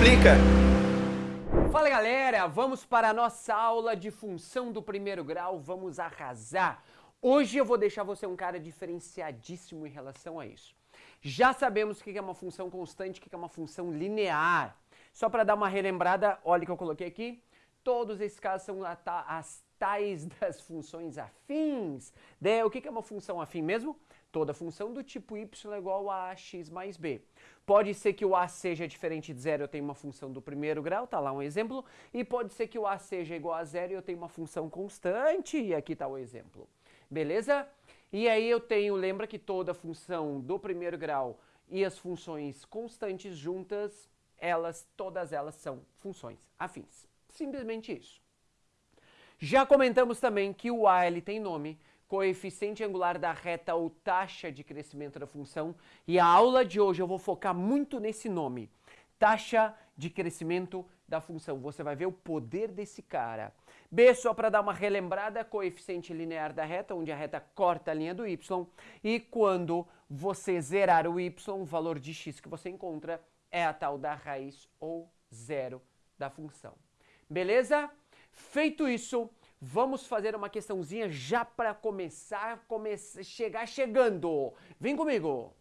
multiplica. Fala galera, vamos para a nossa aula de função do primeiro grau, vamos arrasar. Hoje eu vou deixar você um cara diferenciadíssimo em relação a isso. Já sabemos o que é uma função constante, o que é uma função linear. Só para dar uma relembrada, olha o que eu coloquei aqui. Todos esses casos são as tais das funções afins. De, o que é uma função afim mesmo? Toda função do tipo y é igual a x mais b. Pode ser que o a seja diferente de zero, eu tenho uma função do primeiro grau, tá lá um exemplo. E pode ser que o a seja igual a zero e eu tenho uma função constante, e aqui está o exemplo. Beleza? E aí eu tenho, lembra que toda função do primeiro grau e as funções constantes juntas, elas, todas elas são funções afins. Simplesmente isso. Já comentamos também que o a ele tem nome, coeficiente angular da reta ou taxa de crescimento da função. E a aula de hoje eu vou focar muito nesse nome, taxa de crescimento da função. Você vai ver o poder desse cara. B, só para dar uma relembrada, coeficiente linear da reta, onde a reta corta a linha do y. E quando você zerar o y, o valor de x que você encontra é a tal da raiz ou zero da função. Beleza? Feito isso, Vamos fazer uma questãozinha já para começar, come chegar chegando. Vem comigo.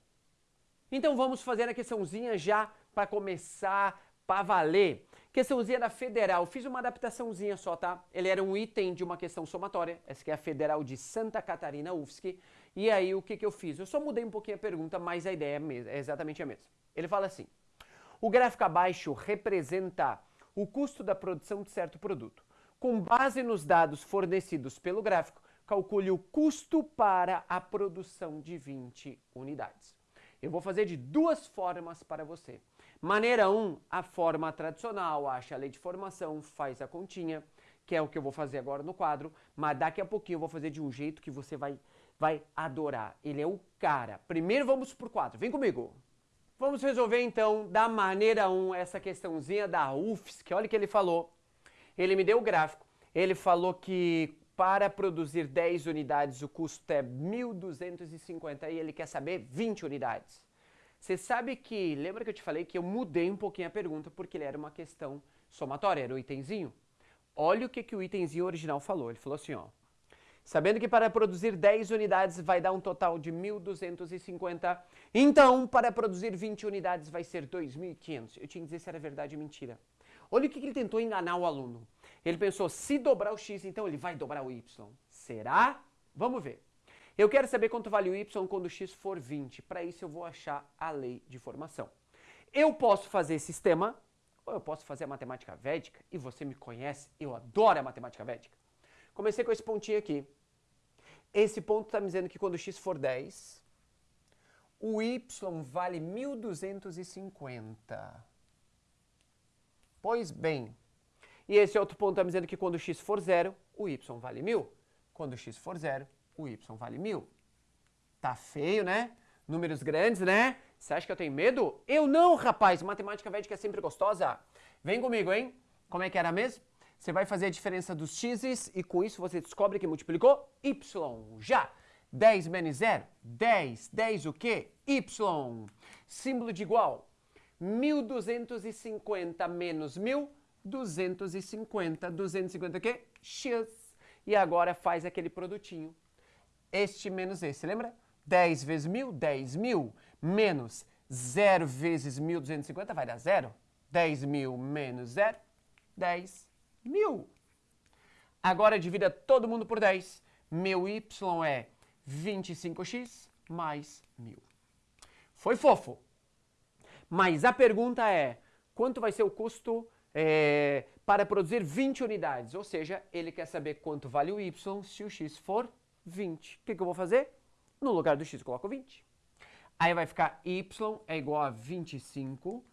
Então vamos fazer a questãozinha já para começar para valer. Questãozinha da Federal. Fiz uma adaptaçãozinha só, tá? Ele era um item de uma questão somatória. Essa aqui é a Federal de Santa Catarina, UFSC. E aí o que, que eu fiz? Eu só mudei um pouquinho a pergunta, mas a ideia é, é exatamente a mesma. Ele fala assim, o gráfico abaixo representa o custo da produção de certo produto. Com base nos dados fornecidos pelo gráfico, calcule o custo para a produção de 20 unidades. Eu vou fazer de duas formas para você. Maneira 1, um, a forma tradicional, acha a lei de formação, faz a continha, que é o que eu vou fazer agora no quadro, mas daqui a pouquinho eu vou fazer de um jeito que você vai, vai adorar. Ele é o cara. Primeiro vamos para o quadro, vem comigo. Vamos resolver então da maneira 1 um, essa questãozinha da UFSC, olha o que ele falou ele me deu o gráfico. Ele falou que para produzir 10 unidades o custo é 1.250 e ele quer saber 20 unidades. Você sabe que, lembra que eu te falei que eu mudei um pouquinho a pergunta porque ele era uma questão somatória, era o itemzinho? Olha o que, que o itemzinho original falou. Ele falou assim, ó. Sabendo que para produzir 10 unidades vai dar um total de 1.250, então para produzir 20 unidades vai ser 2.500. Eu tinha que dizer se era verdade ou mentira. Olha o que ele tentou enganar o aluno. Ele pensou, se dobrar o x, então ele vai dobrar o y. Será? Vamos ver. Eu quero saber quanto vale o y quando o x for 20. Para isso eu vou achar a lei de formação. Eu posso fazer sistema, ou eu posso fazer a matemática védica, e você me conhece, eu adoro a matemática védica. Comecei com esse pontinho aqui. Esse ponto está me dizendo que quando x for 10, o y vale 1250. Pois bem, e esse outro ponto está me dizendo que quando x for zero, o y vale 1.000. Quando x for zero, o y vale 1.000. Tá feio, né? Números grandes, né? Você acha que eu tenho medo? Eu não, rapaz! Matemática védica é sempre gostosa. Vem comigo, hein? Como é que era mesmo? Você vai fazer a diferença dos x's e com isso você descobre que multiplicou y. Já! 10 menos 0, 10. 10 o quê? Y. Símbolo de igual. 1.250 menos 1.000, 250. 250 o quê? X. E agora faz aquele produtinho. Este menos esse, lembra? 10 vezes 1.000, 10 mil. Menos 0 vezes 1.250 vai dar 0. 10 mil menos 0, 10 mil. Agora divida todo mundo por 10. Meu y é 25x mais 1.000. Foi fofo. Mas a pergunta é, quanto vai ser o custo é, para produzir 20 unidades? Ou seja, ele quer saber quanto vale o y se o x for 20. O que, que eu vou fazer? No lugar do x coloco 20. Aí vai ficar y é igual a 25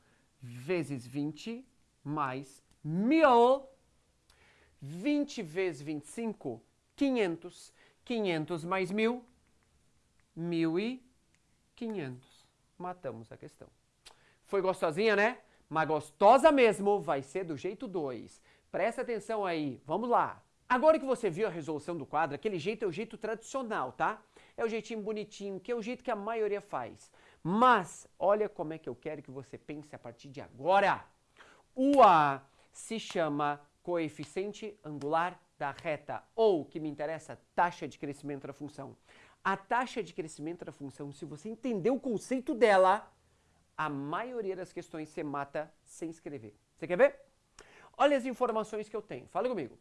vezes 20 mais 1000. 20 vezes 25, 500. 500 mais 1000, 1500. Matamos a questão. Foi gostosinha, né? Mas gostosa mesmo vai ser do jeito 2. Presta atenção aí, vamos lá. Agora que você viu a resolução do quadro, aquele jeito é o jeito tradicional, tá? É o jeitinho bonitinho, que é o jeito que a maioria faz. Mas, olha como é que eu quero que você pense a partir de agora. O A se chama coeficiente angular da reta, ou, que me interessa, taxa de crescimento da função. A taxa de crescimento da função, se você entender o conceito dela, a maioria das questões você mata sem escrever. Você quer ver? Olha as informações que eu tenho. Fala comigo.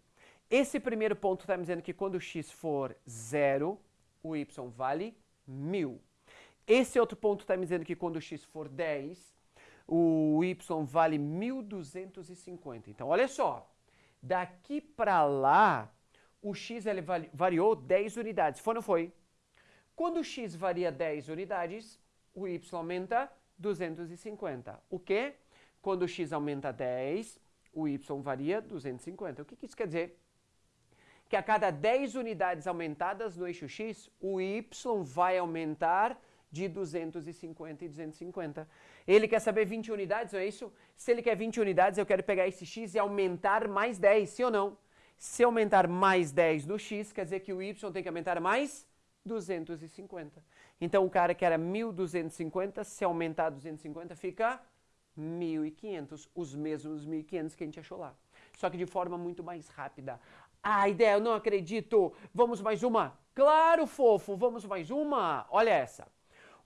Esse primeiro ponto está me dizendo que quando x for zero, o y vale 1.000. Esse outro ponto está me dizendo que quando x for 10, o y vale 1.250. Então, olha só. Daqui para lá, o x ele variou 10 unidades. Foi ou não foi? Quando o x varia 10 unidades, o y aumenta 250. O quê? Quando o x aumenta 10, o y varia 250. O que, que isso quer dizer? Que a cada 10 unidades aumentadas no eixo x, o y vai aumentar de 250 e 250. Ele quer saber 20 unidades, não é isso? Se ele quer 20 unidades, eu quero pegar esse x e aumentar mais 10, sim ou não? Se aumentar mais 10 no x, quer dizer que o y tem que aumentar mais 250. Então o cara que era 1250, se aumentar 250, fica 1500, os mesmos 1500 que a gente achou lá. Só que de forma muito mais rápida. Ah, ideia, eu não acredito. Vamos mais uma? Claro, fofo, vamos mais uma. Olha essa.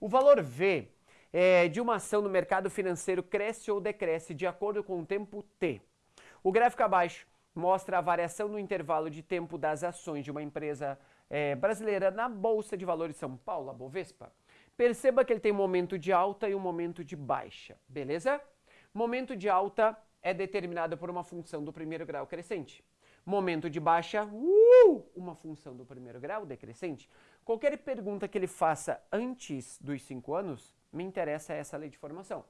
O valor V é, de uma ação no mercado financeiro cresce ou decresce de acordo com o tempo T. O gráfico abaixo mostra a variação no intervalo de tempo das ações de uma empresa é, brasileira na Bolsa de Valores São Paulo, a Bovespa. Perceba que ele tem um momento de alta e um momento de baixa, beleza? Momento de alta é determinado por uma função do primeiro grau crescente. Momento de baixa, uh, uma função do primeiro grau decrescente. Qualquer pergunta que ele faça antes dos 5 anos, me interessa essa lei de formação.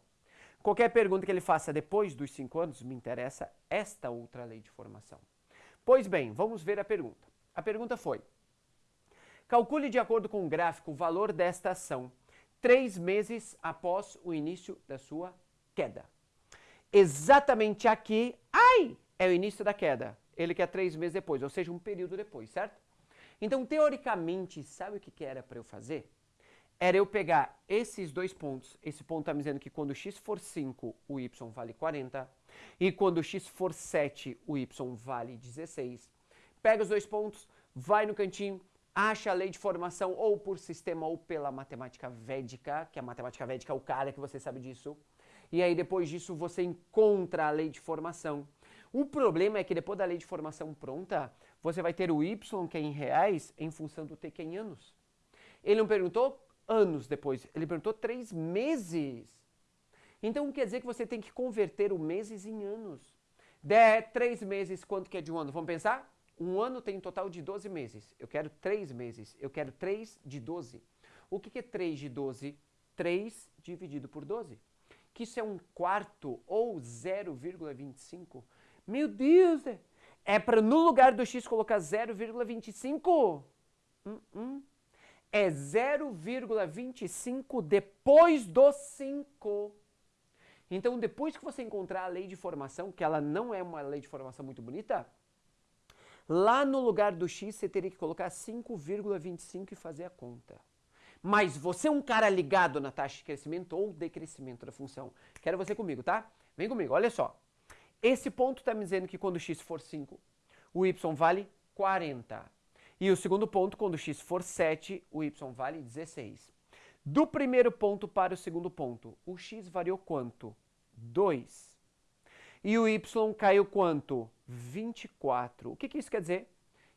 Qualquer pergunta que ele faça depois dos 5 anos, me interessa esta outra lei de formação. Pois bem, vamos ver a pergunta. A pergunta foi, Calcule de acordo com o gráfico o valor desta ação três meses após o início da sua queda. Exatamente aqui, ai, é o início da queda. Ele quer três meses depois, ou seja, um período depois, certo? Então, teoricamente, sabe o que, que era para eu fazer? Era eu pegar esses dois pontos, esse ponto está me dizendo que quando x for 5, o y vale 40, e quando x for 7, o y vale 16. Pega os dois pontos, vai no cantinho, acha a lei de formação ou por sistema ou pela matemática védica, que a matemática védica é o cara que você sabe disso. E aí depois disso você encontra a lei de formação. O problema é que depois da lei de formação pronta, você vai ter o y que é em reais em função do t que é em anos. Ele não perguntou anos depois, ele perguntou três meses. Então quer dizer que você tem que converter o meses em anos. De três meses, quanto que é de um ano? Vamos pensar? Um ano tem um total de 12 meses. Eu quero 3 meses. Eu quero 3 de 12. O que, é 3 de 12? 3 dividido por 12. Que isso é um quarto ou 0,25. Meu Deus! É, é para no lugar do x colocar 0,25? Hum, hum. É 0,25 depois do 5. Então, depois que você encontrar a lei de formação, que ela não é uma lei de formação muito bonita, Lá no lugar do x, você teria que colocar 5,25 e fazer a conta. Mas você é um cara ligado na taxa de crescimento ou decrescimento da função. Quero você comigo, tá? Vem comigo, olha só. Esse ponto está me dizendo que quando x for 5, o y vale 40. E o segundo ponto, quando x for 7, o y vale 16. Do primeiro ponto para o segundo ponto, o x variou quanto? 2. E o y caiu quanto? 24. O que, que isso quer dizer?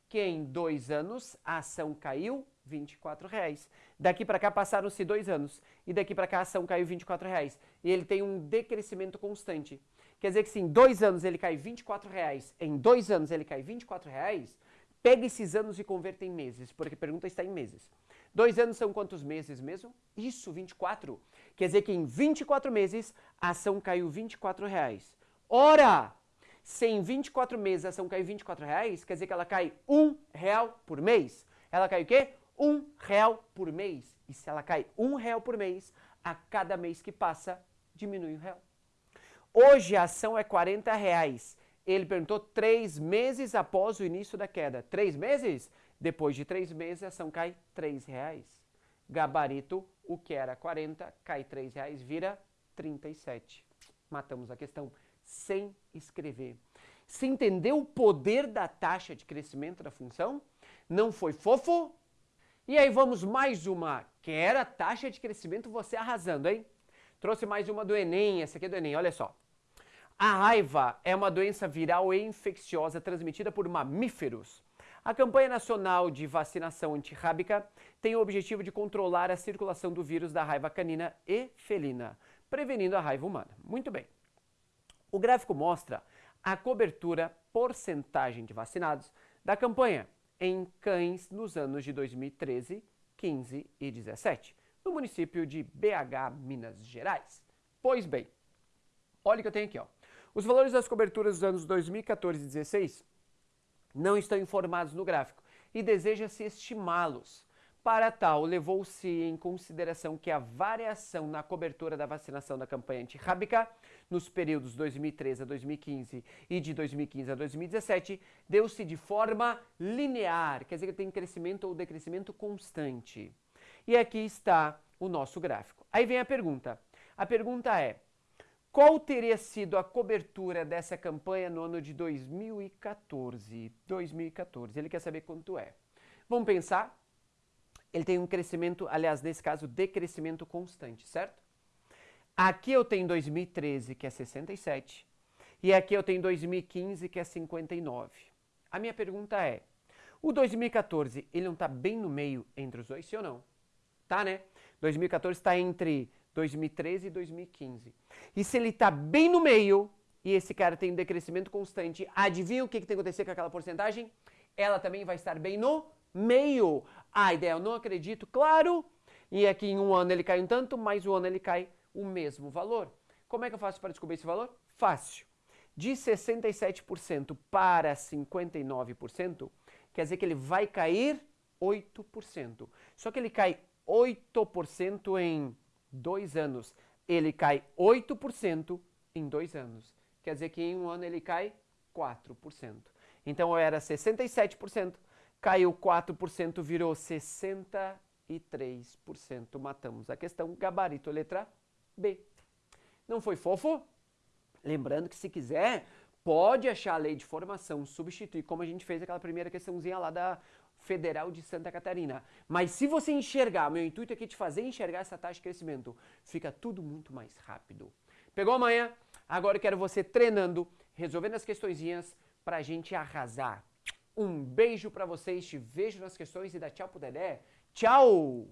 Que em dois anos a ação caiu 24 reais. Daqui para cá passaram-se dois anos e daqui para cá a ação caiu 24 reais. E ele tem um decrescimento constante. Quer dizer que se em dois anos ele cai 24 reais, em dois anos ele cai 24 reais, pega esses anos e converta em meses, porque a pergunta está em meses. Dois anos são quantos meses mesmo? Isso, 24. Quer dizer que em 24 meses a ação caiu 24 reais. Ora, se em 24 meses a ação cai 24 reais, quer dizer que ela cai um real por mês. Ela cai o quê? Um real por mês. E se ela cai um real por mês, a cada mês que passa, diminui um real. Hoje a ação é 40 reais. Ele perguntou três meses após o início da queda. Três meses? Depois de três meses, a ação cai 3 reais. Gabarito, o que era 40, cai 3 reais, vira 37. Matamos a questão sem escrever. Se entendeu o poder da taxa de crescimento da função? Não foi fofo? E aí vamos mais uma, que era taxa de crescimento, você arrasando, hein? Trouxe mais uma do Enem, essa aqui é do Enem, olha só. A raiva é uma doença viral e infecciosa transmitida por mamíferos. A campanha nacional de vacinação antirrábica tem o objetivo de controlar a circulação do vírus da raiva canina e felina, prevenindo a raiva humana. Muito bem. O gráfico mostra a cobertura porcentagem de vacinados da campanha em cães nos anos de 2013, 15 e 17, no município de BH, Minas Gerais. Pois bem, olha o que eu tenho aqui, ó. Os valores das coberturas dos anos 2014 e 2016 não estão informados no gráfico e deseja-se estimá-los. Para tal, levou-se em consideração que a variação na cobertura da vacinação da campanha antirrábica nos períodos 2013 a 2015 e de 2015 a 2017 deu-se de forma linear, quer dizer que tem crescimento ou decrescimento constante. E aqui está o nosso gráfico. Aí vem a pergunta. A pergunta é: qual teria sido a cobertura dessa campanha no ano de 2014? 2014. Ele quer saber quanto é. Vamos pensar? Ele tem um crescimento, aliás, nesse caso, decrescimento constante, certo? Aqui eu tenho 2013, que é 67, e aqui eu tenho 2015, que é 59. A minha pergunta é, o 2014, ele não está bem no meio entre os dois, sim ou não? Tá, né? 2014 está entre 2013 e 2015. E se ele está bem no meio, e esse cara tem um decrescimento constante, adivinha o que, que tem que acontecer com aquela porcentagem? Ela também vai estar bem no meio. A ideia, eu não acredito, claro. E aqui em um ano ele cai um tanto, mais um ano ele cai o mesmo valor. Como é que eu faço para descobrir esse valor? Fácil. De 67% para 59%, quer dizer que ele vai cair 8%. Só que ele cai 8% em dois anos. Ele cai 8% em dois anos. Quer dizer que em um ano ele cai 4%. Então eu era 67%, caiu 4%, virou 63%. Matamos a questão. Gabarito, letra B. Não foi fofo? Lembrando que se quiser, pode achar a lei de formação, substituir, como a gente fez aquela primeira questãozinha lá da Federal de Santa Catarina. Mas se você enxergar, meu intuito aqui é te fazer enxergar essa taxa de crescimento, fica tudo muito mais rápido. Pegou amanhã? Agora eu quero você treinando, resolvendo as questõezinhas pra gente arrasar. Um beijo pra vocês, te vejo nas questões e dá tchau pro Dedé. Tchau!